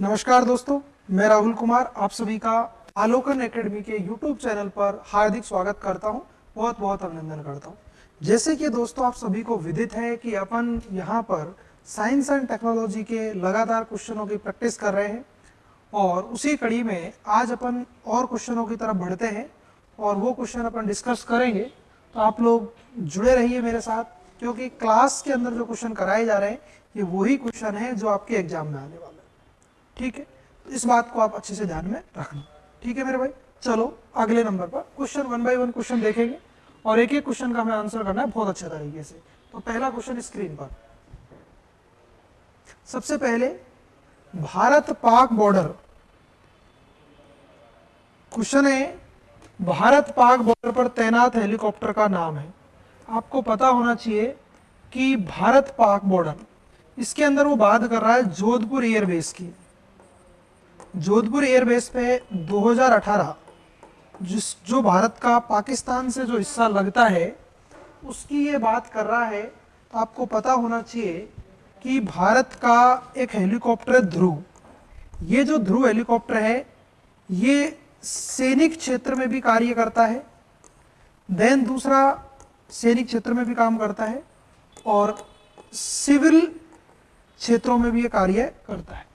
नमस्कार दोस्तों, मैं राहुल कुमार, आप सभी का आलोकन एकेडमी के यूट्यूब चैनल पर हार्दिक स्वागत करता हूँ। बहुत बहुत अभिनंदन करता हूँ। जैसे कि दोस्तों, आप सभी को विदित है कि अपन यहाँ पर साइंस एंड टेक्नोलॉजी के लगातार क्वेश्चनों की प्रैक्टिस कर रहे हैं और उसी कड़ी में आज अपन और क्वेश्चनों की तरफ़ बढ़ते हैं और वो क्वेश्चन अपन डिस्कस करेंगे। तो आप लोग जुड़े रहिए मेरे साथ, क्योंकि क्लास के अंदर जो क्वेश्चन कराए जा रहे हैं, ये वही क्वेश्चन है जो आपके एग्ज़ाम में आने वाले ठीक है? इस बात को आप अच्छे से ध्यान में रखना ठीक है मेरे भाई? चलो, अगले नंबर पर question one by one question देखेंगे। और एक एक क्वेश्चन का हमें आंसर करना है बहुत अच्छे तरीके से। तो पहला क्वेश्चन स्क्रीन पर। सबसे पहले, भारत पाक बॉर्डर क्वेश्चन है, भारत पाक बॉर्डर पर तैनात हेलीकॉप्टर का नाम है। आपको पता होना चाहिए कि भारत पाक बॉर्डर इसके अंदर वो बात कर रहा है जोधपुर एयरबेस की। जोधपुर एयरबेस पे 2018 जिस जो भारत का पाकिस्तान से जो हिस्सा लगता है, उसकी ये बात कर रहा है तो आपको पता होना चाहिए कि भारत का एक हेलीकॉप्टर ध्रुव। ये जो ध्रुव हेलीकॉप्टर है, ये सैनिक क्षेत्र में भी कार्य करता है, देन दूसरा सैनिक क्षेत्र में भी काम करता है, और सिविल क्षेत्रों में भी ये कार्य करता है।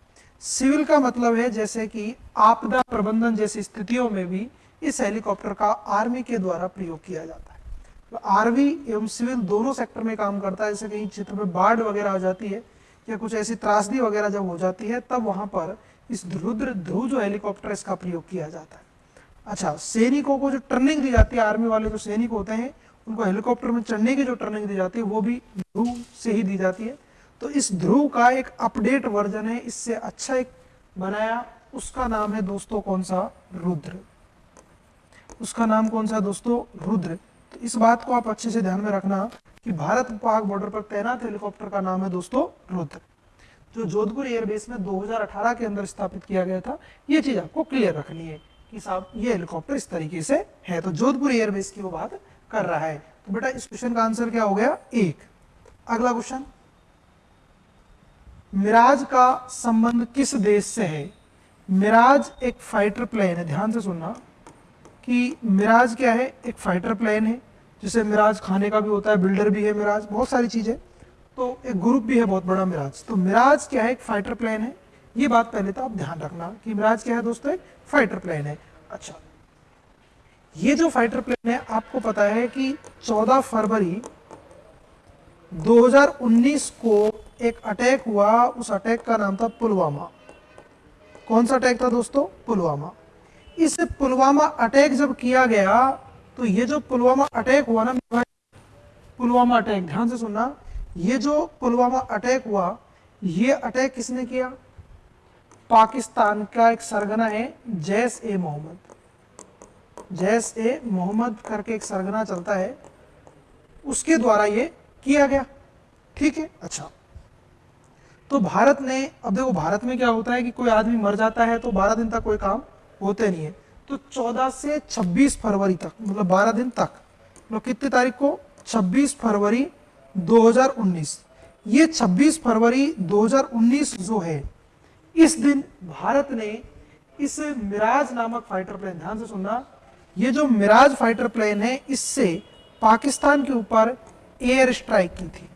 सिविल का मतलब है जैसे कि आपदा प्रबंधन जैसी स्थितियों में भी इस हेलीकॉप्टर का आर्मी के द्वारा प्रयोग किया जाता है। तो आर्मी एवं सिविल दोनों सेक्टर में काम करता है। जैसे कहीं क्षेत्र में बाढ़ वगैरह आ जाती है या कुछ ऐसी त्रासदी वगैरह जब हो जाती है, तब वहाँ पर इस रुद्र ध्रुव जो हेलीकॉप्टर इसका प्रयोग किया जाता है। अच्छा सैनिकों को जो ट्रेनिंग दी जाती है, आर्मी वाले जो सैनिक होते हैं, उनको हेलीकॉप्टर में चढ़ने की जो ट्रेनिंग दी जाती है, वो भी ध्रुव से ही दी जाती है। तो इस ध्रुव का एक अपडेट वर्जन है, इससे अच्छा एक बनाया, उसका नाम है दोस्तों कौन सा? रुद्र। उसका नाम कौन सा दोस्तों? रुद्र। तो इस बात को आप अच्छे से ध्यान में रखना कि भारत पाक बॉर्डर पर तैनात हेलीकॉप्टर का नाम है दोस्तों रुद्र। जो जोधपुर एयरबेस में 2018 के अंदर स्थापित किया गया था, ये चीज़ आपको क्लियर रखनी है कि साहब, ये हेलीकॉप्टर इस तरीके से है। तो जोधपुर एयरबेस की वो बात कर रहा है। तो बेटा, इस क्वेश्चन का आंसर क्या हो गया? एक। अगला क्वेश्चन मिराज का संबंध किस देश से है? मिराज एक फाइटर प्लेन है। ध्यान से सुनना कि मिराज क्या है? एक फाइटर प्लेन है, जिसे मिराज खाने का भी होता है बिल्डर भी है मिराज, बहुत सारी चीज़ें। तो एक ग्रुप भी है, बहुत बड़ा मिराज। तो मिराज क्या है? एक फाइटर प्लेन है। ये बात पहले तो आप ध्यान रखना कि मिराज क्या है दोस्तों? एक फाइटर प्लेन है। अच्छा ये जो फाइटर प्लेन है, आपको पता है कि 14 फरवरी 2019 को एक अटैक हुआ, उस अटैक का नाम था पुलवामा। कौन सा अटैक था दोस्तों? पुलवामा। इस पुलवामा अटैक जब किया गया तो ये जो पुलवामा अटैक हुआ ना, पुलवामा अटैक ध्यान से सुनना, ये जो पुलवामा अटैक हुआ, ये अटैक किसने किया? पाकिस्तान का एक सरगना है, जैस ए मोहम्मद। जैस ए मोहम्मद करके एक सरगना चलता है, उसके द्वारा ये किया गया। ठीक है? अच्छा। तो भारत ने, अब देखो भारत में क्या होता है कि कोई आदमी मर जाता है तो 12 दिन तक कोई काम होते नहीं है। तो 14 से 26 फरवरी तक मतलब 12 दिन तक मतलब कितनी तारीख को? 26 फरवरी 2019 ये 26 फरवरी 2019 जो है, इस दिन भारत ने इस मिराज नामक फाइटर प्लेन ध्यान से सुनना, ये जो मिराज फाइटर प्लेन है, इससे पाकिस्तान के ऊपर एयर स्ट्राइक की थी।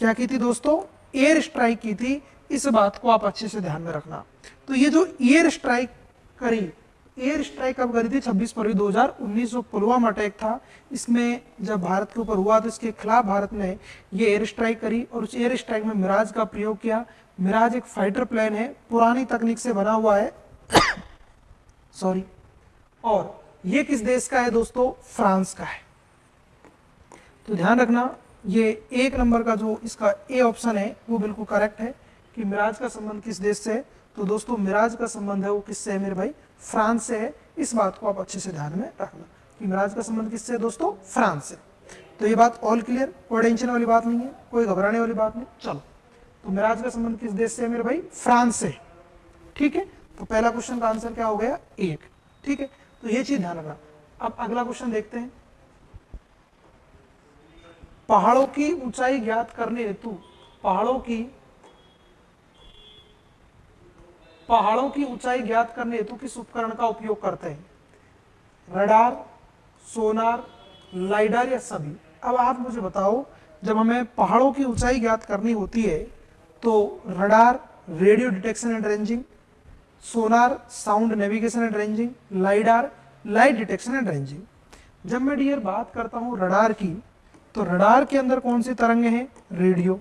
क्या की थी दोस्तों? एयर स्ट्राइक की थी, इस बात को आप अच्छे से ध्यान में रखना। तो ये जो एयर स्ट्राइक करी एयर स्ट्राइक कब करी थी? 26 फरवरी 2019 जो पुलवामा अटैक था। इसमें जब भारत के ऊपर हुआ तो इसके खिलाफ भारत ने ये एयर स्ट्राइक करी और उस एयर स्ट्राइक में मिराज का प्रयोग किया। मिराज एक फाइटर प्लेन है, पुरानी तकनीक से बना हुआ है। सॉरी और ये किस देश का है दोस्तों? फ्रांस का है। तो ध्यान रखना ये एक नंबर का जो इसका ए ऑप्शन है, वो बिल्कुल करेक्ट है कि मिराज का संबंध किस देश से है। तो दोस्तों, मिराज का संबंध है वो किससे है मेरे भाई? फ्रांस से है। इस बात को आप अच्छे से ध्यान में रखना कि मिराज का संबंध किससे है दोस्तों? फ्रांस से। तो ये बात ऑल क्लियर कोई टेंशन वाली बात नहीं है, कोई घबराने वाली बात नहीं। चलो तो मिराज का संबंध किस देश से है मेरे भाई? फ्रांस से। ठीक है? तो पहला क्वेश्चन का आंसर क्या हो गया? एक। ठीक है? तो ये चीज़ ध्यान रखना। अब अगला क्वेश्चन देखते हैं। पहाड़ों की ऊंचाई ज्ञात करने हेतु, पहाड़ों की पहाड़ों की ऊंचाई ज्ञात करने हेतु किस उपकरण का उपयोग करते हैं? रडार, सोनार, लाइडर या सभी? अब आप मुझे बताओ, जब हमें पहाड़ों की ऊंचाई ज्ञात करनी होती है तो radar, radio detection and ranging, sonar, sound navigation and ranging, lidar, light detection and ranging. जब मैं डियर बात करता हूँ रडार की तो रडार के अंदर कौन सी तरंगे हैं? रेडियो।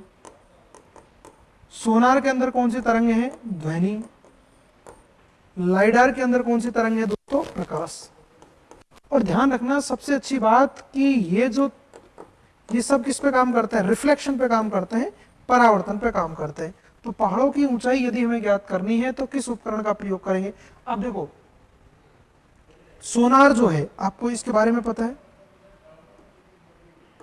सोनार के अंदर कौन सी तरंगे हैं? ध्वनि। लाइडार के अंदर कौन सी तरंगे हैं दोस्तों? प्रकाश। और ध्यान रखना, सबसे अच्छी बात कि ये जो, ये सब किस पे काम करते हैं? रिफ्लेक्शन पे काम करते हैं, परावर्तन पे काम करते हैं। तो पहाड़ों की ऊंचाई यदि हमें ज्ञात करनी है तो किस उपकरण का प्रयोग करेंगे? अब देखो, सोनार जो है, आपको इसके बारे में पता है?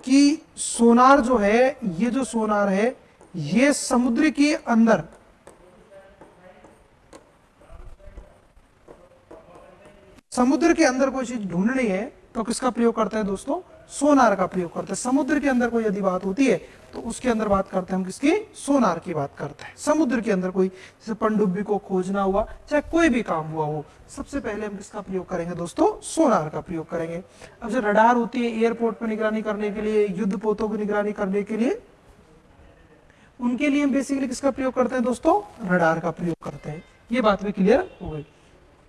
कि सोनार जो है, ये जो सोनार है, ये समुद्र के अंदर समुद्र के अंदर कोई चीज़ ढूंढनी है तो किसका प्रयोग करते हैं दोस्तों? सोनार का प्रयोग करते हैं। समुद्र के अंदर कोई यदि बात होती है तो उसके अंदर बात करते हैं हम किसकी? सोनार की बात करते हैं। समुद्र के अंदर कोई, जैसे पनडुब्बी को खोजना हुआ, चाहे कोई भी काम हुआ हो, सबसे पहले हम किसका प्रयोग करेंगे दोस्तों? सोनार का प्रयोग करेंगे। अब जो रडार होती है एयरपोर्ट पर निगरानी करने के लिए युद्ध पोतों की निगरानी करने के लिए, उनके लिए हम बेसिकली किसका प्रयोग करते हैं दोस्तों? रडार का प्रयोग करते हैं। ये बात भी क्लियर हो गई।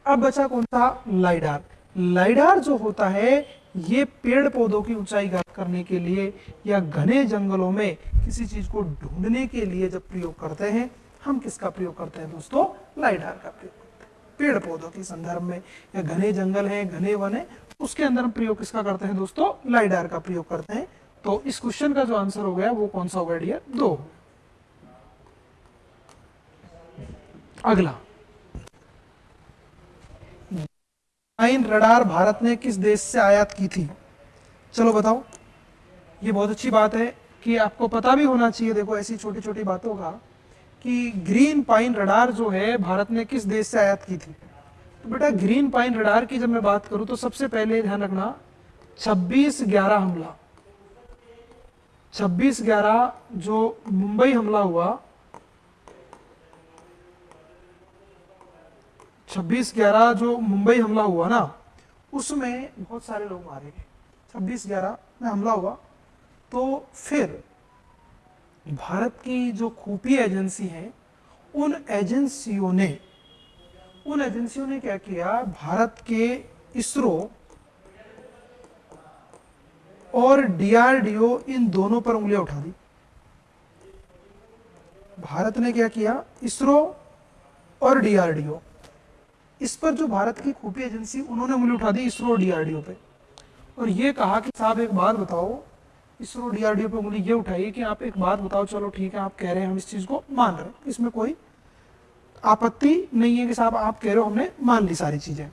अब बचा कौन सा? लाइडार लाइडार जो होता है ये पेड़ पौधों की ऊंचाई ज्ञात करने के लिए या घने जंगलों में किसी चीज़ को ढूँढने के लिए जब प्रयोग करते हैं, हम किसका प्रयोग करते हैं दोस्तों? लाइडार का प्रयोग करते हैं। पेड़ पौधों के संदर्भ में या घने जंगल है, घने वन है, उसके अंदर हम प्रयोग किसका करते हैं दोस्तों? लाइडार का प्रयोग करते हैं। तो इस क्वेश्चन का जो आंसर हो गया वो कौन सा हो गया डियर दो। अगला। नाइन रडार भारत ने किस देश से आयात की थी? चलो बताओ। ये बहुत अच्छी बात है कि आपको पता भी होना चाहिए, देखो ऐसी छोटी छोटी बातों का, कि ग्रीन पाइन रडार जो है, भारत ने किस देश से आयात की थी? तो बेटा ग्रीन पाइन रडार की जब मैं बात करूँ तो सबसे पहले ध्यान रखना 26 ग्यारह हमला। 26 ग्यारह जो मुंबई हमला हुआ छब्बीस ग्यारह जो मुंबई हमला हुआ ना, उसमें बहुत सारे लोग मारे गए। छब्बीस ग्यारह में हमला हुआ। तो फिर भारत की जो खुफिया एजेंसी है, उन एजेंसियों ने, उन एजेंसियों ने क्या किया? भारत के इसरो और डीआरडीओ इन दोनों पर उंगलियाँ उठा दी। भारत ने क्या किया? इसरो और डीआरडीओ। इस पर जो भारत की खुफिया एजेंसी, उन्होंने उंगली उठा दी इसरो डीआरडीओ पे। और ये कहा कि साहब, एक बात बताओ, इसरो डीआरडीओ पे उंगली ये उठाई कि आप एक बात बताओ, चलो ठीक है, आप कह रहे हैं, हम इस चीज़ को मान रहे हैं। इसमें कोई आपत्ति नहीं है कि साहब, आप कह रहे हो हमने मान ली सारी चीज़ें।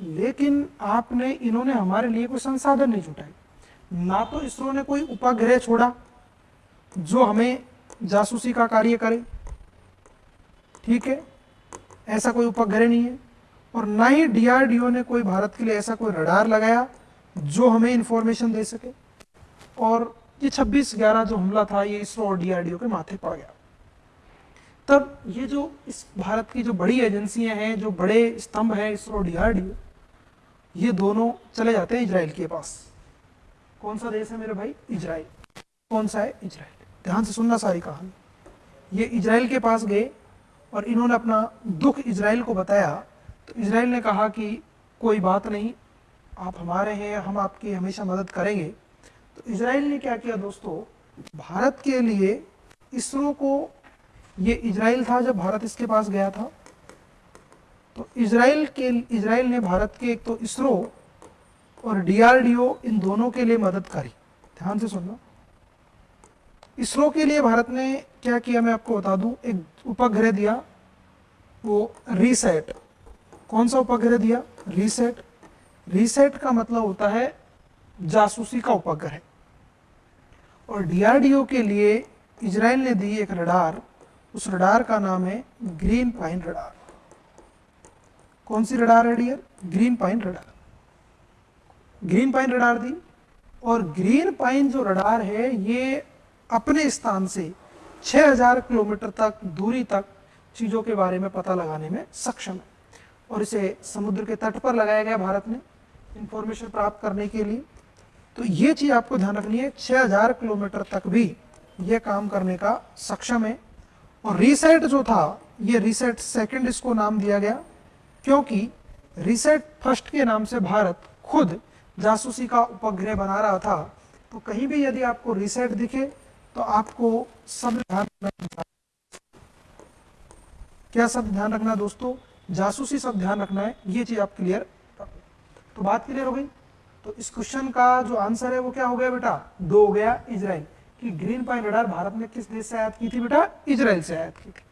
लेकिन आपने, इन्होंने हमारे लिए कोई संसाधन नहीं जुटाए। ना तो इसरो ने कोई उपग्रह छोड़ा जो हमें जासूसी का कार्य करे। ठीक है? ऐसा कोई उपग्रह नहीं है। और ना ही डीआरडीओ ने कोई भारत के लिए ऐसा कोई रडार लगाया जो हमें इंफॉर्मेशन दे सके। और ये 26 ग्यारह जो हमला था, ये इसरो और डीआरडीओ के माथे पड़ गया। तब ये जो इस भारत की जो बड़ी एजेंसियाँ हैं, जो बड़े स्तंभ हैं इसरो डीआरडीओ ये दोनों चले जाते हैं इजराइल के पास। कौन सा देश है मेरे भाई? इजराइल। कौन सा है? इजराइल। ध्यान से सुनना सारी कहानी। ये इजराइल के पास गए और इन्होंने अपना दुख इजराइल को बताया तो इसराइल ने कहा कि कोई बात नहीं, आप हमारे हैं, हम आपकी हमेशा मदद करेंगे। तो इसराइल ने क्या किया दोस्तों? भारत के लिए इसरो को, ये इसराइल था जब भारत इसके पास गया था। तो इसराइल के इसराइल ने भारत के एक तो इसरो और डीआरडीओ इन दोनों के लिए मदद करी। ध्यान से सुनना। इसरो के लिए भारत ने क्या किया? मैं आपको बता दूँ, एक उपग्रह दिया, वो रीसेट। कौन सा उपग्रह दिया? रीसेट रीसेट का मतलब होता है जासूसी का उपग्रह। और डीआरडीओ के लिए इजराइल ने दी एक रडार। उस रडार का नाम है ग्रीन पाइन रडार। कौन सी रडार है dear? Green pine radar. Green pine radar दी। और ग्रीन पाइन जो रडार है, ये अपने स्थान से 6000 किलोमीटर तक, दूरी तक चीज़ों के बारे में पता लगाने में सक्षम है। और इसे समुद्र के तट पर लगाया गया भारत में इंफॉर्मेशन प्राप्त करने के लिए। तो ये चीज़ आपको ध्यान रखनी है 6000 किलोमीटर तक भी ये काम करने का सक्षम है। और रीसेट जो था, ये रीसेट सेकंड इसको नाम दिया गया, क्योंकि रीसेट फ़र्स्ट के नाम से भारत खुद जासूसी का उपग्रह बना रहा था। तो कहीं भी यदि आपको रीसेट दिखे तो आपको सब ध्यान रखना। क्या सब ध्यान रखना दोस्तों? जासूसी सब ध्यान रखना है, ये चीज़ आप क्लियर तो बात क्लियर हो गई। तो इस क्वेश्चन का जो आंसर है वो क्या हो गया बेटा? दो हो गया इजराइल कि ग्रीन पाइन रडार भारत ने किस देश से आयात की थी बेटा? इजराइल से आयात की थी।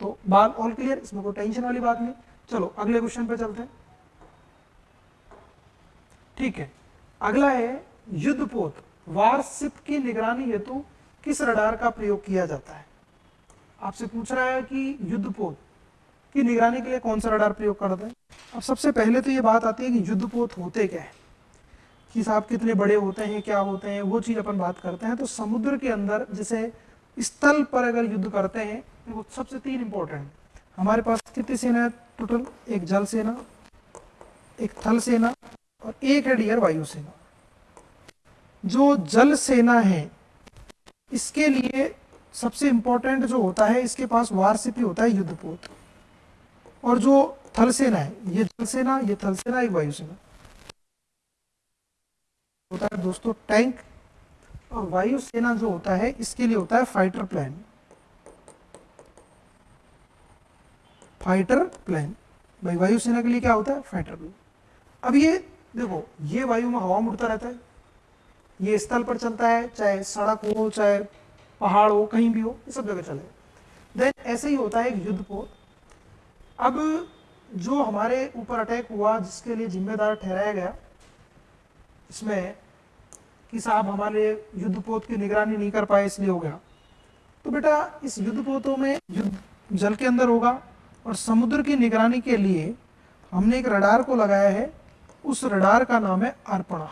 तो बात ऑल क्लियर इसमें कोई टेंशन वाली बात नहीं। चलो, अगले क्वेश्चन पे चलते हैं। ठीक है, अगला है युद्धपोत, वारशिप की निगरानी हेतु किस रडार का प्रयोग किया जाता है? आपसे पूछ रहा है कि युद्धपोत की निगरानी के लिए कौन सा रडार प्रयोग करते हैं? अब सबसे पहले तो ये बात आती है कि युद्धपोत होते क्या है? कि साहब कितने बड़े होते हैं, क्या होते हैं, वो चीज़ अपन बात करते हैं। तो समुद्र के अंदर, जैसे स्थल पर अगर युद्ध करते हैं तो वो सबसे तीन इंपॉर्टेंट हमारे पास कितनी सेना है? टोटल एक जल सेना, एक थल सेना और एक है डियर वायु सेना। जो जल सेना है, इसके लिए सबसे इंपॉर्टेंट जो होता है, इसके पास वारसिपी होता है युद्धपोत। और जो थल सेना है, ये जल सेना ये थल सेना एक वायु सेना होता है दोस्तों टैंक, और वायु सेना जो होता है, इसके लिए होता है फाइटर प्लान। Fighter plan. भाई, वायुसेना के लिए क्या होता है? Fighter plane. अब ये, देखो, ये वायु में हवा में उड़ता रहता है। ये स्थल पर चलता है, चाहे सड़क हो, चाहे पहाड़ हो, कहीं भी हो, ये सब जगह चले। देन ऐसे ही होता है एक युद्ध पोत। अब जो हमारे ऊपर अटैक हुआ, जिसके लिए जिम्मेदार ठहराया गया, इसमें कि साहब हमारे युद्ध पोत की निगरानी नहीं कर पाए, इसलिए हो गया। तो बेटा, इस युद्ध पोतों में युद्ध जल के अंदर होगा और समुद्र की निगरानी के लिए हमने एक रडार को लगाया है। उस रडार का नाम है अर्पणा।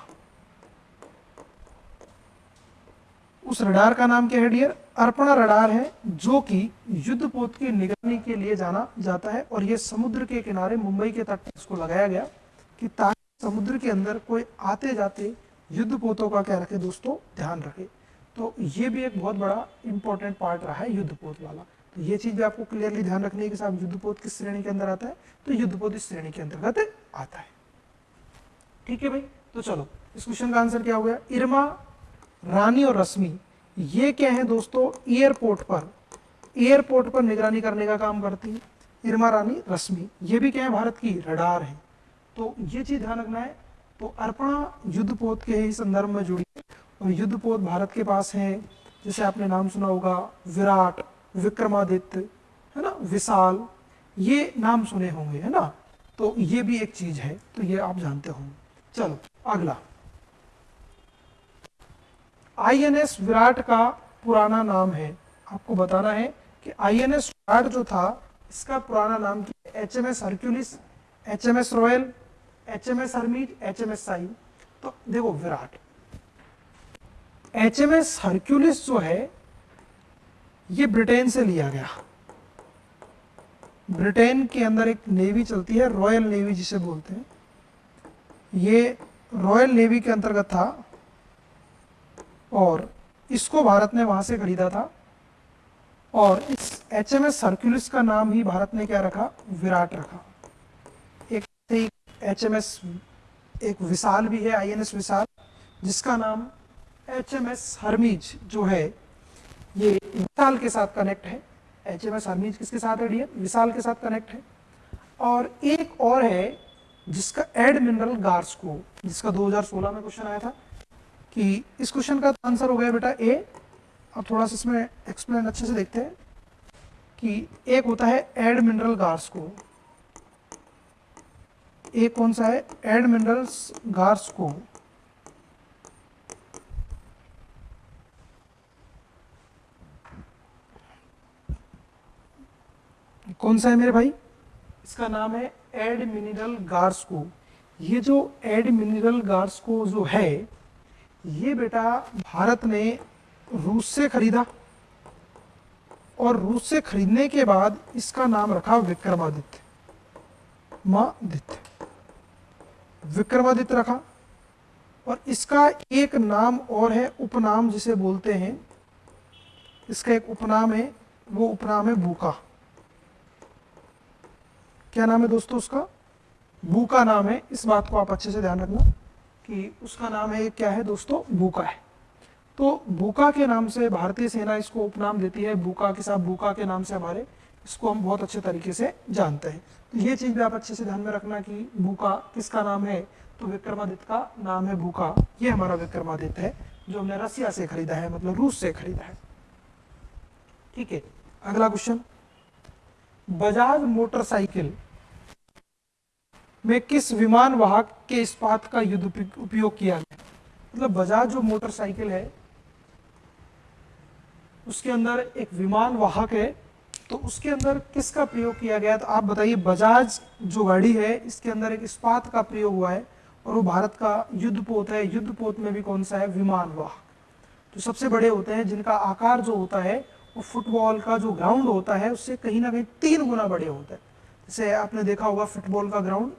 उस रडार का नाम क्या है, डियर? अर्पणा रडार है, जो कि युद्ध पोत की निगरानी के लिए जाना जाता है और ये समुद्र के किनारे मुंबई के तट इसको लगाया गया कि ताकि समुद्र के अंदर कोई आते जाते युद्ध पोतों का क्या रखे दोस्तों? ध्यान रखे। तो ये भी एक बहुत बड़ा इंपॉर्टेंट पार्ट रहा है युद्ध पोत वाला। तो ये चीज़ भी आपको क्लियरली ध्यान रखनी है कि साहब युद्धपोत किस श्रेणी के अंदर आता है? तो युद्धपोत इस श्रेणी के अंतर्गत आता है। ठीक है भाई? तो चलो, इस क्वेश्चन का आंसर क्या हो गया? इरमा, रानी और रश्मि। ये क्या है दोस्तों? एयरपोर्ट पर। एयरपोर्ट पर निगरानी करने का काम करती है इरमा रानी रश्मि। ये भी क्या है? भारत की रडार है। तो ये चीज़ ध्यान रखना है। तो अर्पणा युद्धपोत के ही संदर्भ में जुड़ी है। और युद्धपोत भारत के पास है। जैसे आपने नाम सुना होगा, विराट, विक्रमादित्य, है ना? विशाल। ये नाम सुने होंगे, है ना? तो ये भी एक चीज़ है। तो ये आप जानते होंगे। चलो, अगला। आईएनएस विराट का पुराना नाम है। आपको बताना है कि आईएनएस विराट जो था, इसका पुराना नाम H M S Hercules H M S royal H M S Hermes H M S Sai तो देखो Viraat H M S Hercules जो है, ये ब्रिटेन से लिया गया। ब्रिटेन के अंदर एक नेवी चलती है रॉयल नेवी जिसे बोलते हैं। ये रॉयल नेवी के अंतर्गत था। और इसको भारत ने वहाँ से खरीदा था। और इस एच एम एस सर्क्यूलिस का नाम ही भारत ने क्या रखा? विराट रखा। एक एच एम एस एक विशाल भी है आई एन एस विशाल, जिसका नाम एच एम एस हरमीज जो है, ये विशाल के साथ कनेक्ट है। एच एम एस हरमीज किसके साथ है? डियर विशाल के साथ कनेक्ट है। और एक और है, जिसका एड मिनरल गार्सको जिसका 2016 में क्वेश्चन आया था कि इस क्वेश्चन का आंसर हो गया बेटा ए अब थोड़ा सा इसमें एक्सप्लेन अच्छे से देखते हैं कि एक होता है एड मिनरल गार्सको एक कौन सा है? एड मिनरल्स गार्सको कौन सा है मेरे भाई? इसका नाम है एड मिनरल गार्सको ये जो एड मिनरल गार्सको जो है ये बेटा भारत ने रूस से खरीदा और रूस से खरीदने के बाद इसका नाम रखा विक्रमादित्य। मादित्य विक्रमादित्य रखा और इसका एक नाम और है उपनाम जिसे बोलते हैं। इसका एक उपनाम है, वो उपनाम है बूका क्या नाम है दोस्तों उसका? बूका नाम है। इस बात को आप अच्छे से ध्यान रखना। कि उसका नाम है, क्या है दोस्तों? बूका है। तो बूका के नाम से भारतीय सेना इसको उपनाम देती है। बूका के साथ बूका के नाम से हमारे इसको हम बहुत अच्छे तरीके से जानते हैं। तो ये चीज़ भी आप अच्छे से ध्यान में रखना कि बूका किसका नाम है? तो विक्रमादित्य का नाम है बूका ये हमारा विक्रमादित्य है, जो हमने रसिया से खरीदा है मतलब रूस से खरीदा है। ठीक है, अगला क्वेश्चन बजाज मोटरसाइकिल में किस विमान वाहक के इस्पात का युद्ध उपयोग किया गया? मतलब बजाज जो मोटरसाइकिल है, उसके अंदर एक विमान वाहक है तो उसके अंदर किसका प्रयोग किया गया? तो आप बताइए, बजाज जो गाड़ी है, इसके अंदर एक इस्पात का प्रयोग हुआ है, और वो भारत का युद्ध पोत है। युद्ध पोत में भी कौन सा है? विमान वाहक। तो सबसे बड़े होते हैं, जिनका आकार जो होता है, वो फुटबॉल का जो ग्राउंड होता है, उससे कहीं ना कहीं तीन गुना बड़े होते हैं। जैसे आपने देखा होगा, फुटबॉल का ग्राउंड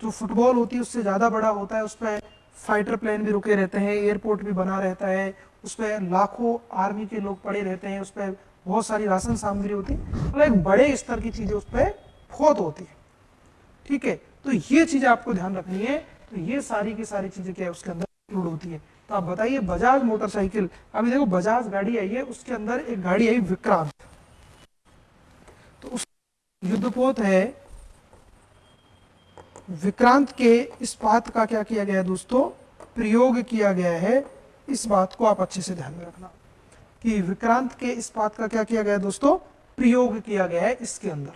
जो फुटबॉल होती है, उससे ज़्यादा बड़ा होता है उस पर फाइटर प्लेन भी रुके रहते हैं, एयरपोर्ट भी बना रहता है उस पर लाखों आर्मी के लोग पड़े रहते हैं उस पर बहुत सारी राशन सामग्री होती है। मतलब एक बड़े स्तर की चीज़ें उस पर बहुत होती है। ठीक है? तो ये चीज़ आपको ध्यान रखनी है। तो ये सारी की सारी चीज़ें क्या है, उसके अंदर इंक्लूड होती है। तो आप बताइए, बजाज मोटरसाइकिल, अभी देखो बजाज गाड़ी आई है, उसके अंदर एक गाड़ी आई विक्रांत। तो उस युद्धपोत है विक्रांत के इस बात का क्या किया गया है दोस्तों? प्रयोग किया गया है। इस बात को आप अच्छे से ध्यान में रखना। कि विक्रांत के इस बात का क्या किया गया है दोस्तों? प्रयोग किया गया है इसके अंदर।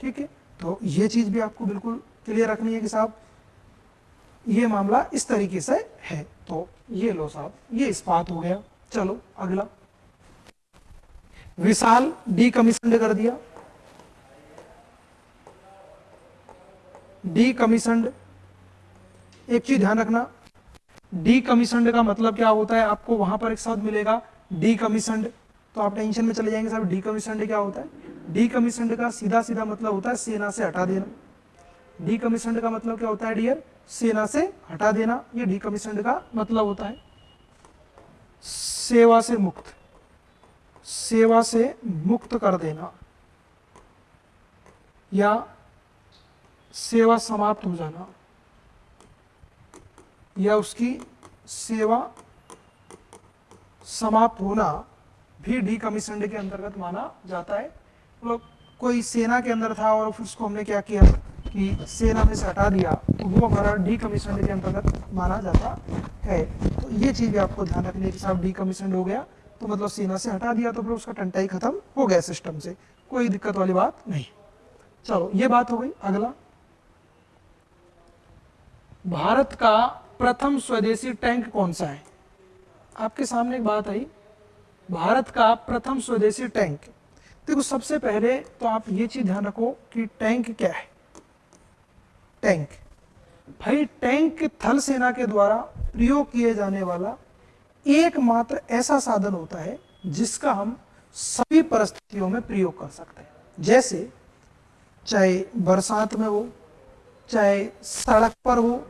ठीक है? तो ये चीज़ भी आपको बिल्कुल क्लियर रखनी है कि साहब, ये मामला इस तरीके से है। तो ये लो साहब, ये इस बात हो गया। चलो, अगला। विशाल डी कमीशन कर दिया। डी कमीशनड एक चीज़ ध्यान रखना डी कमीशनड का मतलब क्या होता है? आपको वहाँ पर एक शब्द मिलेगा डी कमीशनड तो आप टेंशन में चले जाएँगे, साहब डी कमीशनड क्या होता है? डी कमीशनड का सीधा सीधा मतलब होता है सेना से हटा देना। डी कमीशनड का मतलब क्या होता है डियर सेना से हटा देना। ये डी कमीशनड का मतलब होता है। सेवा से मुक्त। सेवा से मुक्त कर देना। या सेवा समाप्त हो जाना। या उसकी सेवा समाप्त होना भी डी कमीशन के अंतर्गत माना जाता है। मतलब कोई सेना के अंदर था और फिर उसको हमने क्या किया कि सेना में से हटा दिया तो वो हमारा डी कमीशन के अंतर्गत माना जाता है। तो ये चीज़ भी आपको ध्यान रखनी है कि साहब डी कमीशन हो गया तो मतलब सेना से हटा दिया तो फिर उसका टंटाई खत्म हो गया सिस्टम से। कोई दिक्कत वाली बात नहीं। चलो, ये बात हो गई, अगला। भारत का प्रथम स्वदेशी टैंक कौन सा है? आपके सामने एक बात आई। भारत का प्रथम स्वदेशी टैंक। देखो, सबसे पहले तो आप ये चीज़ ध्यान रखो कि टैंक क्या है। टैंक। भाई, टैंक थल सेना के द्वारा प्रयोग किए जाने वाला एकमात्र ऐसा साधन होता है जिसका हम सभी परिस्थितियों में प्रयोग कर सकते हैं। जैसे, चाहे बरसात में हो चाहे सड़क पर हो,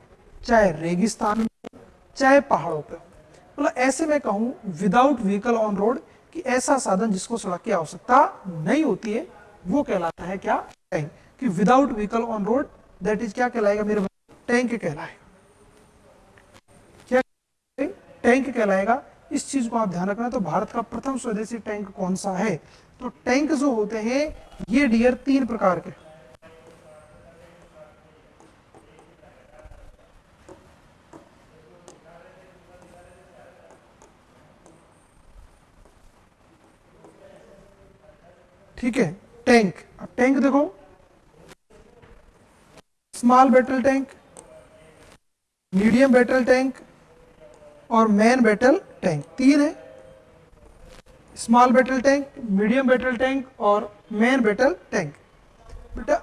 चाहे रेगिस्तान में हो, चाहे पहाड़ों पर हो। मतलब ऐसे में कहूँ विदाउट व्हीकल ऑन रोड कि ऐसा साधन जिसको सड़क की आवश्यकता नहीं होती है, वो कहलाता है क्या? टैंक कि without vehicle on road that is क्या कहलाएगा मेरे टैंक कहलाएगा। क्या टैंक कहलाएगा। इस चीज़ को आप ध्यान रखना तो भारत का प्रथम स्वदेशी टैंक कौन सा है? तो टैंक जो होते हैं, ये डियर तीन प्रकार के ठीक है टैंक अब टैंक देखो. Small battle tank medium battle tank और मैन बैटल टैंक तीन है. Small battle tank medium battle tank और मैन बैटल टैंक बेटा,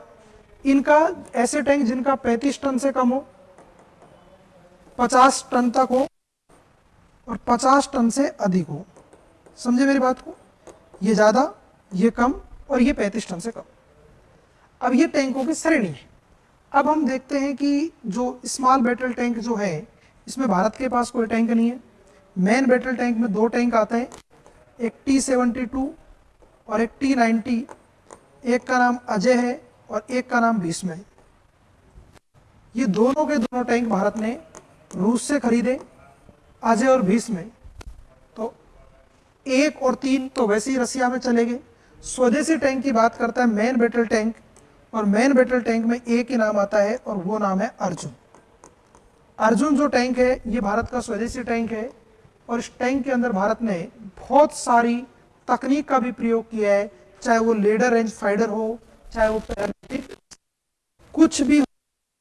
इनका ऐसे टैंक जिनका 35 टन से कम हो 50 टन तक हो और 50 टन से अधिक हो. समझे मेरी बात को? ये ज़्यादा ये कम और ये 35 टन से कम। अब ये टैंकों की श्रेणी है। अब हम देखते हैं कि जो स्मॉल बैटल टैंक जो है, इसमें भारत के पास कोई टैंक नहीं है। मेन बैटल टैंक में दो टैंक आते हैं। एक टी सेवेंटी टू और एक टी नाइन्टी एक का नाम अजय है और एक का नाम भीष्म है। ये दोनों के दोनों टैंक भारत ने रूस से खरीदे, अजय और भीष्म तो एक और तीन तो वैसे ही रसिया में चले गए। स्वदेशी टैंक की बात करता है मेन बैटल टैंक और मेन बैटल टैंक में एक ही नाम आता है, और वो नाम है अर्जुन। अर्जुन जो टैंक है, ये भारत का स्वदेशी टैंक है, और इस टैंक के अंदर भारत ने बहुत सारी तकनीक का भी प्रयोग किया है, चाहे वो लेडर रेंज फाइडर हो, चाहे वो कुछ भी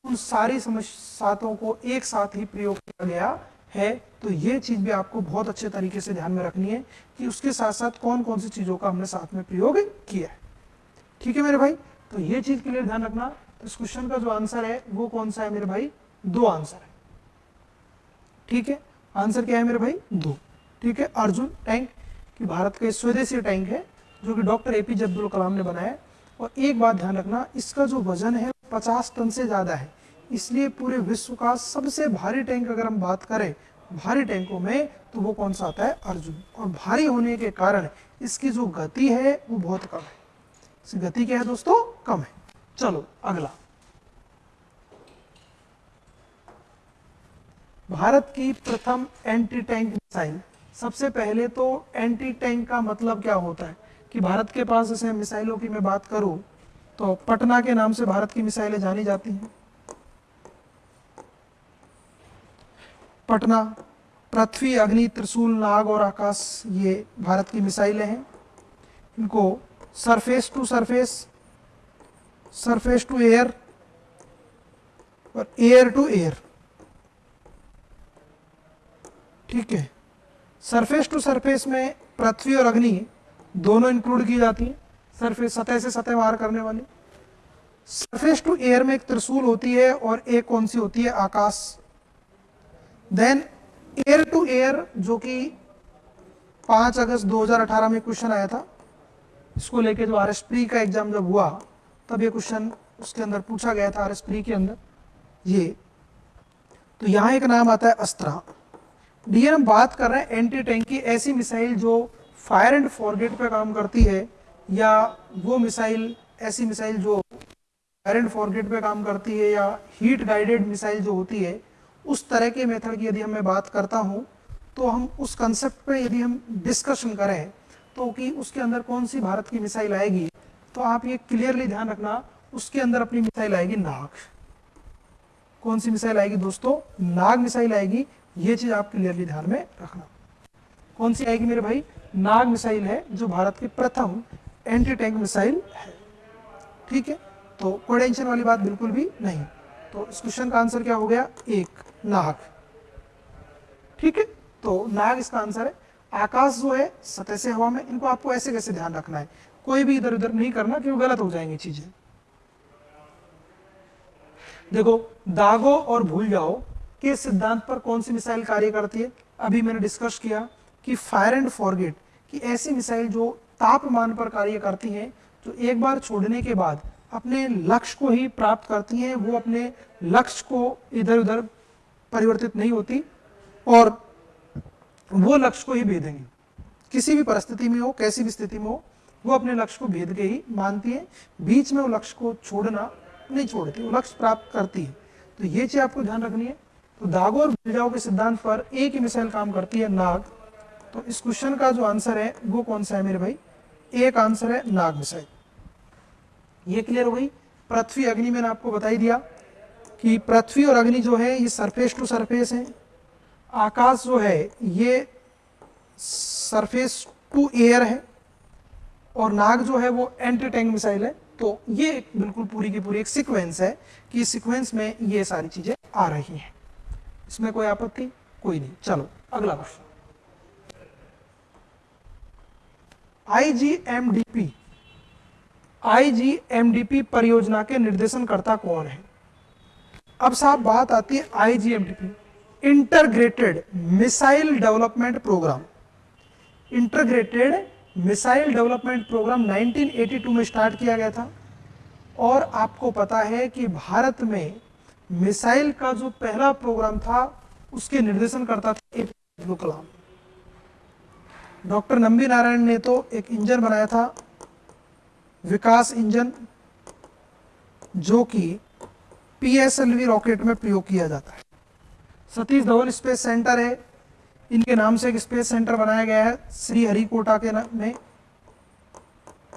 उन सारी समस्याओं को एक साथ ही प्रयोग किया गया। है तो ये चीज़ भी आपको बहुत अच्छे तरीके से ध्यान में रखनी है कि उसके साथ साथ कौन कौन सी चीज़ों का हमने साथ में प्रयोग किया है। ठीक है मेरे भाई? तो ये चीज़ के लिए ध्यान रखना, इस क्वेश्चन का जो आंसर है, वो कौन सा है मेरे भाई? दो आंसर है। ठीक है? आंसर क्या है मेरे भाई? दो। ठीक है? अर्जुन टैंक, कि भारत का स्वदेशी टैंक है, जो कि डॉक्टर एपीजे अब्दुल कलाम ने बनाया और एक बात ध्यान रखना, इसका जो वज़न है पचास टन से ज़्यादा है। इसलिए पूरे विश्व का सबसे भारी टैंक अगर हम बात करें, भारी टैंकों में तो वो कौन सा आता है? अर्जुन। और भारी होने के कारण इसकी जो गति है, वो बहुत कम है। इसकी गति क्या है दोस्तों? कम है। चलो, अगला। भारत की प्रथम एंटी टैंक मिसाइल सबसे पहले तो एंटी टैंक का मतलब क्या होता है? कि भारत के पास जैसे मिसाइलों की मैं बात करूँ तो पटना के नाम से भारत की मिसाइलें जानी जाती हैं। पटना, पृथ्वी, अग्नि, त्रिशूल, नाग और आकाश, ये भारत की मिसाइलें हैं। इनको surface to surface surface to air और एयर टू एयर ठीक है। सरफेस टू सरफेस में पृथ्वी और अग्नि दोनों इंक्लूड की जाती है। सरफेस सतह से सतह वार करने वाली। सरफेस टू एयर में एक त्रिशूल होती है और एक कौन सी होती है? Akash. Then air to air जो कि 5 अगस्त 2018 में क्वेश्चन आया था, इसको लेके जो आर एस प्री का एग्ज़ाम जब हुआ, तब ये क्वेश्चन उसके अंदर पूछा गया था आर एस प्री के अंदर, ये। तो यहाँ एक नाम आता है अस्त्रा डी हम बात कर रहे हैं एंटी टैंक की, ऐसी मिसाइल जो फायर एंड फॉरगेट पे काम करती है, या वो मिसाइल ऐसी मिसाइल जो फायर एंड फॉरगेट पे काम करती है, या हीट गाइडेड मिसाइल जो होती है उस तरह के मेथड की यदि हम मैं बात करता हूँ तो हम उस कंसेप्ट पे यदि हम डिस्कशन करें तो कि उसके अंदर कौन सी भारत की मिसाइल आएगी तो आप ये क्लियरली ध्यान रखना, उसके अंदर अपनी मिसाइल आएगी नाग। कौन सी मिसाइल आएगी दोस्तों? नाग मिसाइल आएगी, ये चीज़ आप क्लियरली ध्यान में रखना। कौन सी आएगी मेरे भाई? नाग मिसाइल है, जो भारत की प्रथम एंटी टैंक मिसाइल है। ठीक है? तो कोई टेंशन वाली बात बिल्कुल भी नहीं। तो इस क्वेश्चन का आंसर क्या हो गया? एक। नाग ठीक है? तो नाग इसका आंसर है, आकाश जो है, सतह से हवा में, इनको आपको ऐसे कैसे ध्यान रखना है? कोई भी इधर उधर नहीं करना, क्यों? गलत हो जाएँगी चीज़ें। देखो, दागो और भूल जाओ के सिद्धांत पर कौन सी मिसाइल कार्य करती है। अभी मैंने डिस्कस किया कि फायर एंड फॉरगेट कि ऐसी मिसाइल जो तापमान पर कार्य करती हैं, जो एक बार छोड़ने के बाद अपने लक्ष्य को ही प्राप्त करती हैं, वो अपने लक्ष्य को इधर उधर परिवर्तित नहीं होती और वो लक्ष्य को ही भेदेंगे। किसी भी परिस्थिति में हो, कैसी भी स्थिति में हो, वो अपने लक्ष्य को भेद के ही मानती है। बीच में वो लक्ष्य को छोड़ना नहीं छोड़ती, वो लक्ष्य प्राप्त करती है। तो ये चीज़ आपको ध्यान रखनी है। तो दागो और बिलजाओ के सिद्धांत पर एक ही मिसाइल काम करती है, नाग। तो इस क्वेश्चन का जो आंसर है, वो कौन सा है मेरे भाई? एक आंसर है, नाग मिसाइल। ये क्लियर हो गई? पृथ्वी अग्नि मैंने आपको बताई दिया। कि पृथ्वी और अग्नि जो है, ये सरफेस टू सरफेस है। आकाश जो है, ये सरफेस टू एयर है और नाग जो है, वो एंटी टैंक मिसाइल है। तो ये बिल्कुल पूरी की पूरी एक सीक्वेंस है कि सीक्वेंस में ये सारी चीज़ें आ रही हैं। इसमें कोई आपत्ति? कोई नहीं। चलो, अगला क्वेश्चन आईजीएमडीपी आईजीएमडीपी परियोजना के निर्देशनकर्ता कौन है? अब साहब बात आती है IGMDP integrated missile development programme integrated missile development programme 1982 में स्टार्ट किया गया था। और आपको पता है कि भारत में मिसाइल का जो पहला प्रोग्राम था, उसके निर्देशन करता था अब्दुल कलाम। डॉक्टर नंबी नारायण ने तो एक इंजन बनाया था, विकास इंजन, जो कि पीएसएलवी रॉकेट में प्रयोग किया जाता है। सतीश धवन स्पेस सेंटर है। इनके नाम से एक स्पेस सेंटर बनाया गया है। श्री हरिकोटा के नाम में।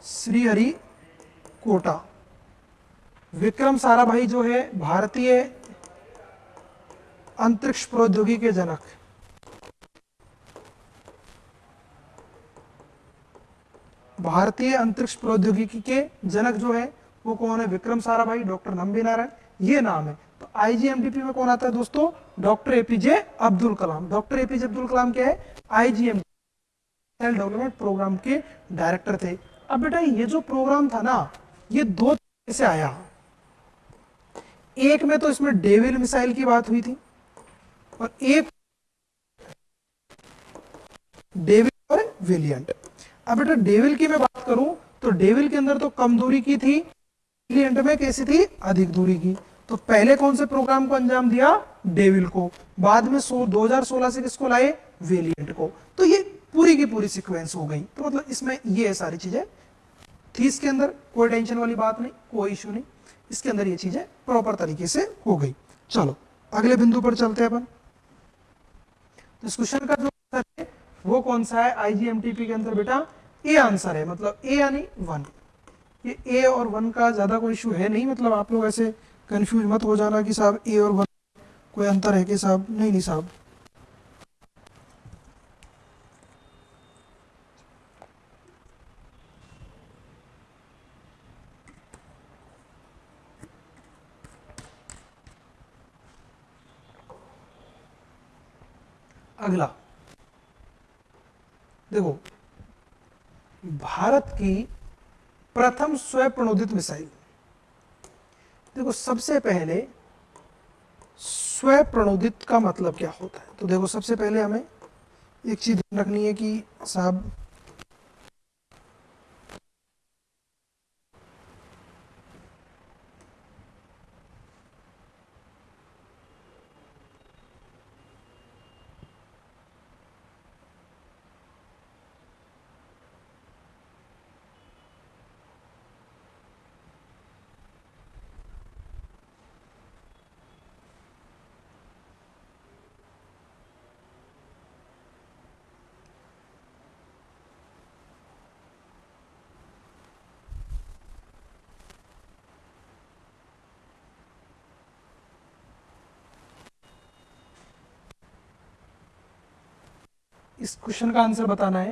श्री हरि कोटा विक्रम साराभाई जो है, भारतीय अंतरिक्ष प्रौद्योगिकी के जनक भारतीय अंतरिक्ष प्रौद्योगिकी के जनक जो है, वो कौन है? विक्रम साराभाई, डॉक्टर नंबी नारायण ये नाम है। तो आईजीएमडीपी में कौन आता है दोस्तों? Doctor APJ Abdul Kalam doctor APJ Abdul Kalam क्या है? आईजीएम डेवलपमेंट प्रोग्राम के डायरेक्टर थे। अब बेटा, ये जो प्रोग्राम था ना, ये दो तरीके से आया। एक में तो इसमें डेविल मिसाइल की बात हुई थी और एक डेविल और विलियंट अब बेटा डेविल की मैं बात करूँ तो डेविल के अंदर तो कम दूरी की थी वेलियंट में कैसी थी? अधिक दूरी की। तो पहले कौन से प्रोग्राम को अंजाम दिया? डेविल को। बाद में सो 2016 से किसको लाए? वेलियंट को। तो ये पूरी की पूरी सीक्वेंस हो गई। तो मतलब इसमें ये है सारी चीज़ें। थी इसके अंदर कोई टेंशन वाली बात नहीं, कोई इशू नहीं। इसके अंदर ये चीज़ें प्रॉपर तरीके से हो गई। चलो, अगले बिंदु पर चलते हैं अपन। तो इस क्वेश्चन का जो आंसर है, वो कौन सा है? आईजीएमटीपी के अंदर बेटा ए आंसर है। मतलब ए यानी वन ये ए और वन का ज़्यादा कोई इशू है नहीं। मतलब आप लोग ऐसे कंफ्यूज मत हो जाना कि साहब ए और वन कोई अंतर है कि साहब? नहीं नहीं साहब। अगला। देखो, भारत की प्रथम स्वप्रणोदित मिसाइल। देखो, सबसे पहले स्व प्रणोदित का मतलब क्या होता है? तो देखो, सबसे पहले हमें एक चीज़ रखनी है कि साहब इस क्वेश्चन का आंसर बताना है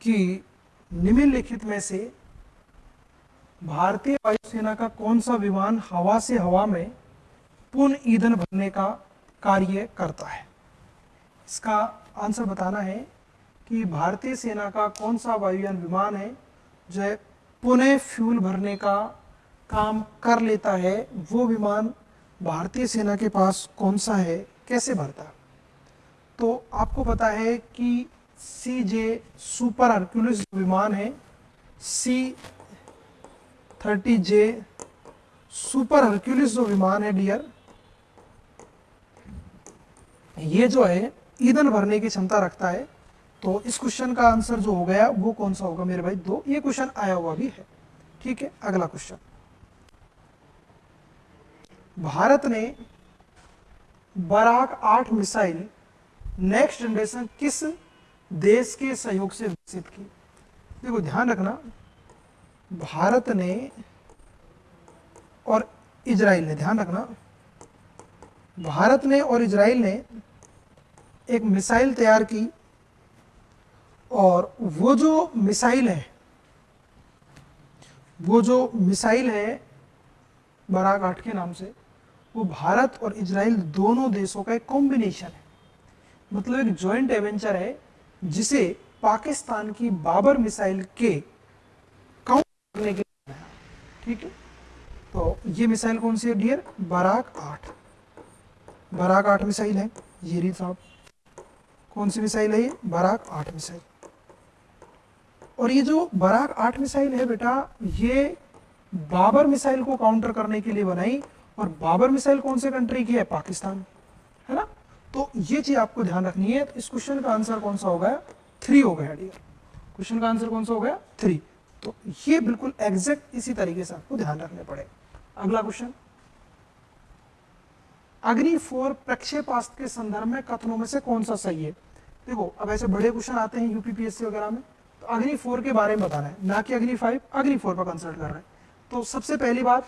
कि निम्नलिखित में से भारतीय वायुसेना का कौन सा विमान हवा से हवा में पुनः ईंधन भरने का कार्य करता है? इसका आंसर बताना है कि भारतीय सेना का कौन सा वायुयान विमान है जो पुनः फ्यूल भरने का काम कर लेता है? वो विमान भारतीय सेना के पास कौन सा है? कैसे भरता है? तो आपको पता है कि सी जे सुपर हर्क्यूलिस विमान है। C thirty J super Hercules जो विमान है डियर ये जो है, ईंधन भरने की क्षमता रखता है। तो इस क्वेश्चन का आंसर जो हो गया, वो कौन सा होगा मेरे भाई? दो, ये क्वेश्चन आया हुआ भी है। ठीक है, अगला क्वेश्चन भारत ने बराक आठ मिसाइल नेक्स्ट जनरेशन किस देश के सहयोग से विकसित की? देखो, ध्यान रखना, भारत ने और इजराइल ने, ध्यान रखना, भारत ने और इजराइल ने एक मिसाइल तैयार की और वो जो मिसाइल है, वो जो मिसाइल है आठ के नाम से, वो भारत और इजराइल दोनों देशों का एक कॉम्बिनेशन है। मतलब एक ज्वाइंट एवेंचर है, जिसे पाकिस्तान की बाबर मिसाइल के काउंट करने के लिए ठीक है? तो ये मिसाइल कौन सी है डियर बराक आठ। बराक आठ मिसाइल है, ये री साहब। कौन सी मिसाइल है ये? बराक आठ मिसाइल। और ये जो बराक आठ मिसाइल है बेटा, ये बाबर मिसाइल को काउंटर करने के लिए बनाई, और बाबर मिसाइल कौन से कंट्री की है? पाकिस्तान। है ना? तो ये चीज़ आपको ध्यान रखनी है। इस क्वेश्चन का आंसर कौन सा हो गया थ्री हो गया डियर क्वेश्चन का आंसर कौन सा हो गया थ्री तो ये बिल्कुल एग्जैक्ट इसी तरीके से आपको ध्यान रखने पड़े। अगला क्वेश्चन अग्नि फोर प्रक्षेपास्त्र के संदर्भ में कथनों में से कौन सा सही है? देखो, अब ऐसे बड़े क्वेश्चन आते हैं यूपीपीएससी वगैरह में। तो अग्नि फोर के बारे में बताना है। ना कि अग्नि फाइव अग्नि फोर पर कंसल्ट कर रहे हैं। तो सबसे पहली बात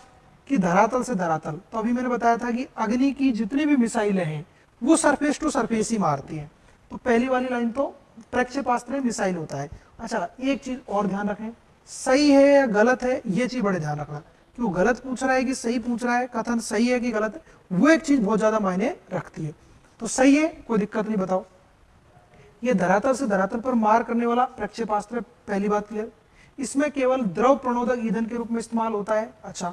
कि धरातल से धरातल। तो अभी मैंने बताया था कि अग्नि की जितनी भी मिसाइलें हैं वो सरफेस टू सरफेस ही मारती है। तो पहली वाली लाइन तो प्रक्षेपास्त्र में मिसाइल होता है। अच्छा एक चीज़ और ध्यान रखें। सही है या गलत है, ये चीज़ बड़े ध्यान रखना। कि वो गलत पूछ रहा है कि सही पूछ रहा है, कथन सही है कि गलत? है वो एक चीज़ बहुत ज़्यादा मायने रखती है। तो सही है, कोई दिक्कत नहीं, बताओ। ये धरातल से धरातल पर मार करने वाला प्रक्षेपास्त्र, पहली बात क्लियर इसमें केवल द्रव प्रणोदक ईंधन के रूप में इस्तेमाल होता है। अच्छा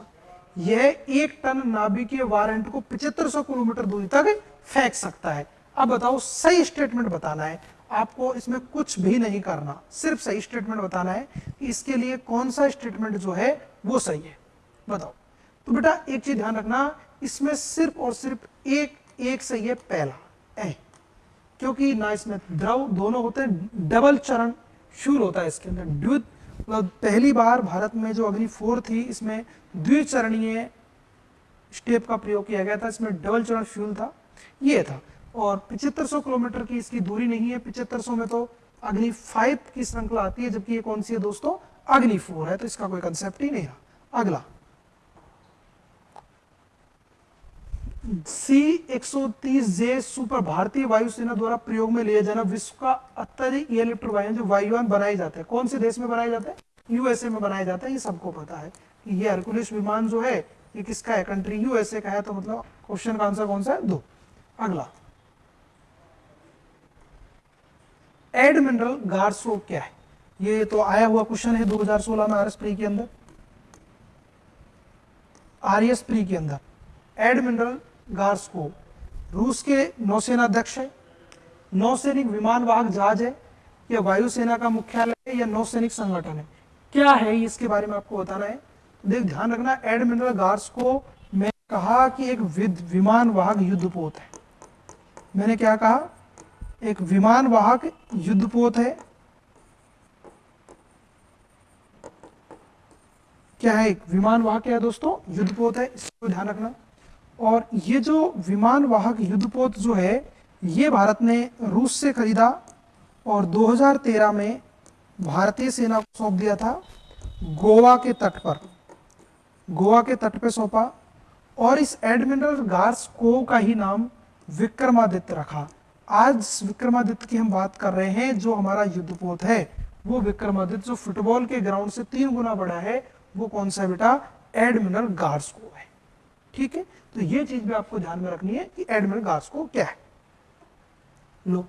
यह एक टन नाभिकीय वारंट को पिछहत्तर सौ किलोमीटर दूरी तक फेंक सकता है। अब बताओ, सही स्टेटमेंट बताना है। आपको इसमें कुछ भी नहीं करना। सिर्फ़ सही स्टेटमेंट बताना है कि इसके लिए कौन सा स्टेटमेंट जो है, वो सही है। बताओ। तो बेटा, एक चीज़ ध्यान रखना, इसमें सिर्फ़ और सिर्फ़ एक एक सही है, पहला। ए, क्योंकि ना इसमें द्रव, दोनों होते हैं, डबल चरण शूर होता है इसके अंदर। द्वित मतलब पहली बार भारत में जो अग्नि फोर थी, इसमें द्विचरणीय स्टेप का प्रयोग किया गया था। इसमें डबल चरण फ्यूल था। ये था। और पिछहत्तर किलोमीटर की इसकी दूरी नहीं है। पिछहत्तर में तो अग्नि फाइव की श्रृंखला आती है, जबकि ये कौन सी है दोस्तों? अग्नि फोर है। तो इसका कोई कंसेप्ट ही नहीं है अगला। सी 130 जे सुपर भारतीय वायुसेना द्वारा प्रयोग में लिया जाना विश्व का अत्यधिक इलेक्ट्रोवायन जो वायुयान बनाए जाते हैं। कौन से देश में बनाए जाते हैं? यूएसए में बनाए जाते हैं। ये सबको पता है कि ये हरकुलिस विमान जो है, ये किसका है? कंट्री यूएसए का है। तो मतलब क्वेश्चन का आंसर कौन सा है? दो। अगला। एड मिनरल एडमिनरल गार्सो क्या है? ये तो आया हुआ क्वेश्चन है 2016 में आरएस प्री के अंदर। आरएस प्री के अंदर। एड एडमिनरल गार्सको रूस के नौसेना अध्यक्ष है। नौसैनिक विमान वाहक जहाज़ है। या वायुसेना का मुख्यालय है या नौसैनिक संगठन है। क्या है इसके बारे में आपको बताना है? देख, ध्यान रखना एडमिरल गार्स को मैं कहा कि एक विमान वाहक युद्धपोत है। मैंने क्या कहा? एक विमान वाहक युद्धपोत है। क्या है एक विमान वाहक है दोस्तों? युद्धपोत है, इसको ध्यान रखना। और ये जो विमान वाहक युद्धपोत जो है, ये भारत ने रूस से खरीदा और 2013 में भारतीय सेना को सौंप दिया था गोवा के तट पर। गोवा के तट पर सौंपा। और इस एडमिरल गार्स को का ही नाम विक्रमादित्य रखा। आज विक्रमादित्य की हम बात कर रहे हैं, जो हमारा युद्धपोत है, वो विक्रमादित्य जो फुटबॉल के ग्राउंड से तीन गुना बड़ा है, वो कौन सा बेटा? एडमिरल गार्स को है। ठीक है? तो ये चीज़ भी आपको ध्यान में रखनी है कि एडमिरल गार्स को क्या है। लो,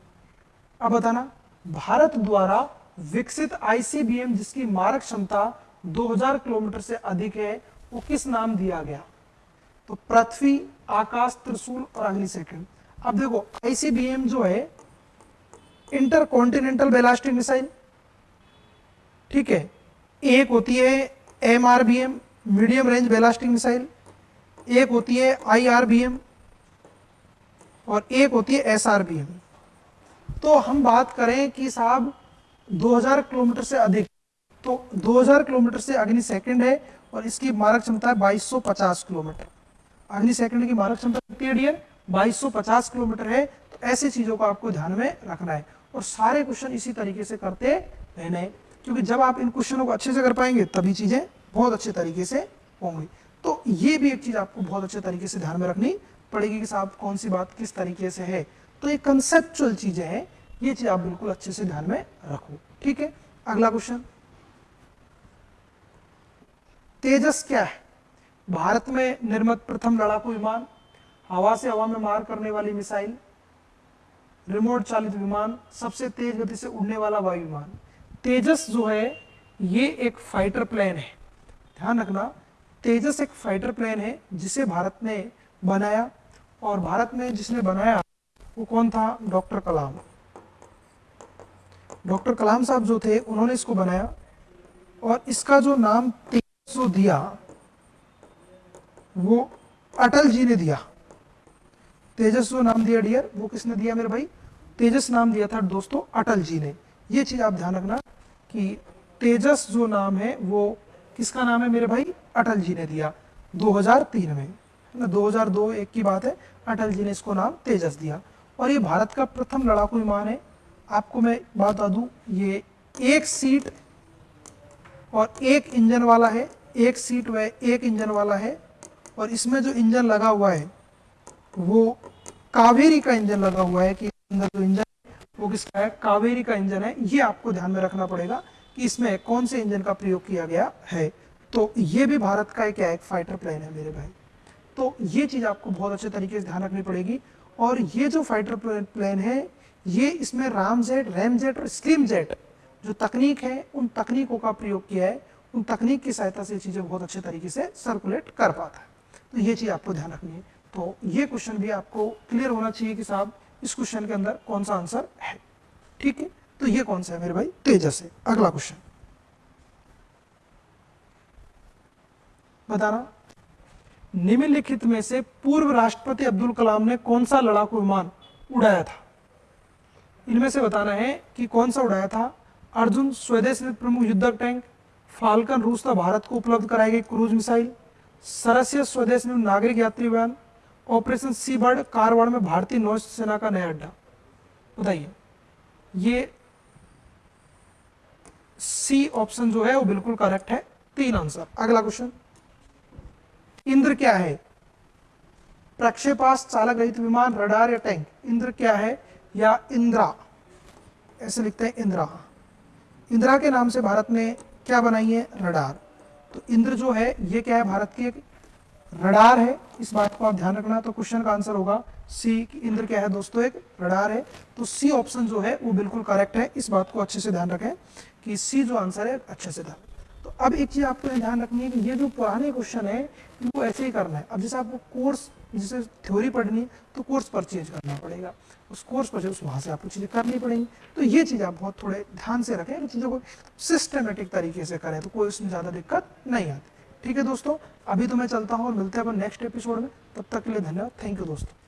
अब बताना, भारत द्वारा विकसित आईसीबीएम जिसकी मारक क्षमता 2000 किलोमीटर से अधिक है, वो किस नाम दिया गया? तो पृथ्वी, आकाश, त्रिशूल और अगली सेकंड अब देखो आईसीबीएम जो है इंटर कॉन्टिनेंटल बैलास्टिक मिसाइल ठीक है? एक होती है MRBM medium range ballistic missile एक होती है आईआरबीएम और एक होती है एसआरबीएम तो हम बात करें कि साहब 2000 किलोमीटर से अधिक तो 2000 किलोमीटर से अग्नि सेकंड है और इसकी मारक क्षमता है 2250 किलोमीटर। अग्नि सेकंड की मारक क्षमता कितनी है? डियर 2250 किलोमीटर है। तो ऐसी चीज़ों को आपको ध्यान में रखना है। और सारे क्वेश्चन इसी तरीके से करते रहने क्योंकि जब आप इन क्वेश्चनों को अच्छे से कर पाएँगे, तभी चीज़ें बहुत अच्छे तरीके से होंगी। तो ये भी एक चीज़ आपको बहुत अच्छे तरीके से ध्यान में रखनी पड़ेगी कि साहब कौन सी बात किस तरीके से है। तो ये कंसेप्चुअल चीज़ें हैं। ये चीज़ आप बिल्कुल अच्छे से ध्यान में रखो। ठीक है? अगला क्वेश्चन तेजस क्या है? भारत में निर्मित प्रथम लड़ाकू विमान, हवा से हवा में मार करने वाली मिसाइल, रिमोट चालित विमान, सबसे तेज गति से उड़ने वाला वायु विमान। तेजस जो है, ये एक फाइटर प्लेन है। ध्यान रखना, तेजस एक फाइटर प्लेन है, जिसे भारत ने बनाया और भारत में जिसने बनाया वो कौन था? डॉक्टर कलाम। डॉक्टर कलाम साहब जो थे, उन्होंने इसको बनाया और इसका जो नाम तेजस दिया वो अटल जी ने दिया। तेजस जो नाम दिया डियर वो किसने दिया मेरे भाई? तेजस नाम दिया था दोस्तों, अटल जी ने। ये चीज़ आप ध्यान रखना कि तेजस जो नाम है, वो किसका नाम है मेरे भाई? अटल जी ने दिया। 2003 में। ना 2002 एक की बात है, अटल जी ने इसको नाम तेजस दिया। और ये भारत का प्रथम लड़ाकू विमान है। आपको मैं बात बता दूँ, ये एक सीट और एक इंजन वाला है, एक सीट व एक इंजन वाला है। और इसमें जो इंजन लगा हुआ है वो कावेरी का इंजन लगा हुआ है कि अंदर जो इंजन है वो किसका है? कावेरी का इंजन है। ये आपको ध्यान में रखना पड़ेगा कि इसमें कौन से इंजन का प्रयोग किया गया है। तो ये भी भारत का एक, एक फाइटर प्लेन है मेरे भाई। तो ये चीज़ आपको बहुत अच्छे तरीके से ध्यान रखनी पड़ेगी। और ये जो फाइटर प्लेन है ये इसमें राम जेट रैम जेट और स्लिम जेट जो तकनीक है उन तकनीकों का प्रयोग किया है। उन तकनीक की सहायता से चीज़ें बहुत अच्छे तरीके से सर्कुलेट कर पाता है। तो ये चीज़ आपको ध्यान रखनी है। तो ये क्वेश्चन भी आपको क्लियर होना चाहिए कि साहब, इस क्वेश्चन के अंदर कौन सा आंसर है? ठीक है? तो ये कौन सा है मेरे भाई? तेजस है। अगला क्वेश्चन बताना। निम्नलिखित में से पूर्व राष्ट्रपति अब्दुल कलाम ने कौन सा लड़ाकू विमान उड़ाया था? इनमें से बताना है कि कौन सा उड़ाया था? अर्जुन स्वदेश प्रमुख युद्धक टैंक, फाल्कन रूस था भारत को उपलब्ध कराई गई क्रूज मिसाइल सरस्य स्वदेश में नागरिक यात्री विमान ऑपरेशन सी बर्ड कारवाड़ में भारतीय नौसेना का नया अड्डा। बताइए, ये सी ऑप्शन जो है वो बिल्कुल करेक्ट है। तीन आंसर अगला क्वेश्चन इंद्र क्या है? प्रक्षेपास चालक रहित विमान रडार या टैंक इंद्र क्या है या इंद्रा? ऐसे लिखते हैं इंद्रा। इंदिरा के नाम से भारत ने क्या बनाई है? रडार तो इंद्र जो है, ये क्या है, भारत की एक रडार है। इस बात को आप ध्यान रखना तो क्वेश्चन का आंसर होगा सी इंद्र क्या है दोस्तों, एक रडार है। तो सी ऑप्शन जो है, वो बिल्कुल करेक्ट है। इस बात को अच्छे से ध्यान रखें कि सी जो आंसर है, अच्छे से ध्यान तो अब एक चीज़ आपको ध्यान रखनी है कि ये जो पुराने क्वेश्चन है, इनको ऐसे ही करना है। अब जैसे आपको कोर्स जैसे थ्योरी पढ़नी है तो कोर्स पर चेंज करना पड़ेगा। उस कोर्स पर परचेज वहाँ से आपको चीज़ें करनी पड़ेंगी तो ये चीज़ आप बहुत थोड़े ध्यान से रखें। चीज़ों को सिस्टमेटिक तरीके से करें तो कोई उसमें ज़्यादा दिक्कत नहीं आती। ठीक है दोस्तों, अभी तो मैं चलता हूँ और मिलते हैं अपन नेक्स्ट एपिसोड में। तब तक के लिए धन्यवाद। थैंक यू दोस्तों।